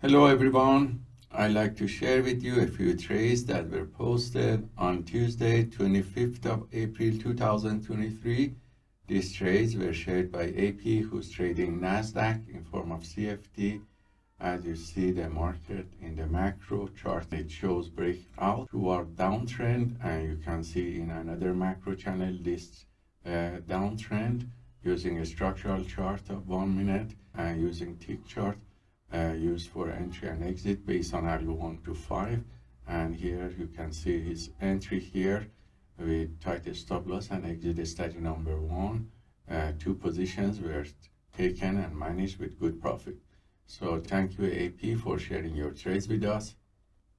Hello everyone. I'd like to share with you a few trades that were posted on Tuesday, 25th of April 2023. These trades were shared by AP, who's trading NASDAQ in form of CFD. As you see the market in the macro chart, it shows breakout toward downtrend, and you can see in another macro channel this uh, downtrend using a structural chart of one minute and using tick chart uh, used for entry and exit based on algo 1 to 5 and here you can see his entry here with tight stop loss and exit study number one uh, two positions were taken and managed with good profit. So thank you AP for sharing your trades with us.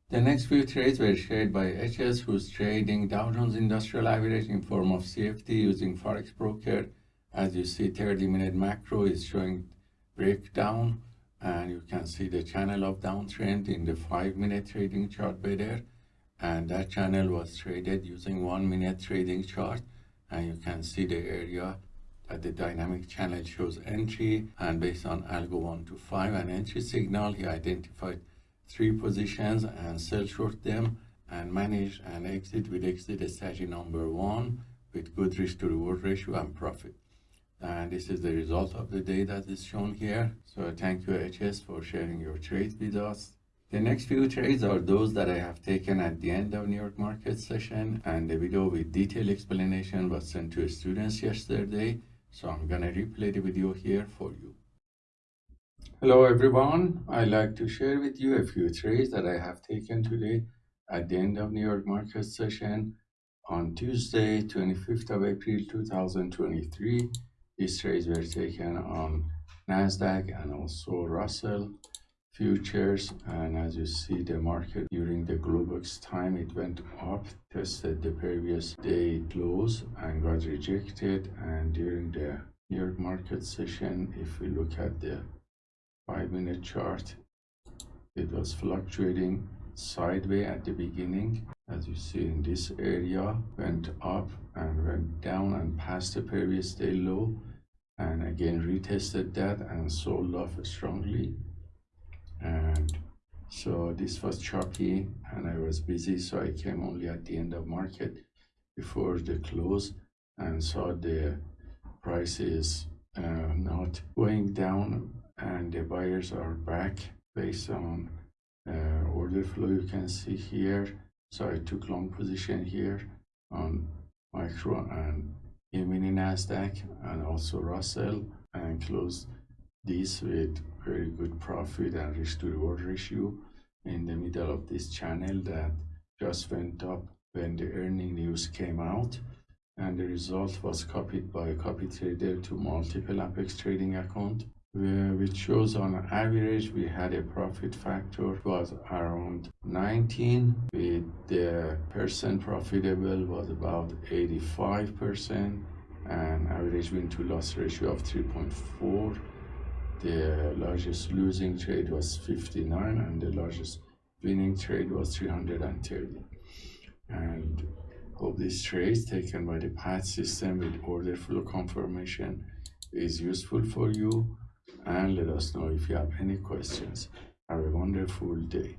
The next few trades were shared by HS who's trading Dow Jones Industrial Average in form of CFD using Forex Broker. As you see 30 minute macro is showing breakdown and you can see the channel of downtrend in the five minute trading chart better and that channel was traded using one minute trading chart. And you can see the area that the dynamic channel shows entry. And based on algo 1 to 5 and entry signal he identified three positions and sell short them and manage and exit with exit strategy number one with good risk to reward ratio and profit and this is the result of the day that is shown here. So thank you hs for sharing your trades with us. The next few trades are those that i have taken at the end of new york market session and the video with detailed explanation was sent to students yesterday. So i'm gonna replay the video here for you. Hello everyone. I'd like to share with you a few trades that i have taken today at the end of new york market session on tuesday 25th of april 2023 these trades were taken on NASDAQ and also Russell futures. And as you see, the market during the Globex time, it went up, tested the previous day close and got rejected. And during the New York market session, if we look at the five minute chart, it was fluctuating sideways at the beginning as you see in this area went up and went down and passed the previous day low and again retested that and sold off strongly. And so this was choppy and I was busy so I came only at the end of market before the close and saw the prices uh, not going down and the buyers are back based on uh, order flow you can see here. So I took long position here on micro and E-mini Nasdaq and also Russell and closed this with very good profit and risk to reward ratio in the middle of this channel that just went up when the earning news came out. And the result was copied by a copy trader to multiple apex trading account which shows on average we had a profit factor was around 19 with the percent profitable was about 85 percent and average win to loss ratio of 3.4 the largest losing trade was 59 and the largest winning trade was 330 and hope this trades taken by the PAT system with order flow confirmation is useful for you and let us know if you have any questions. Have a wonderful day.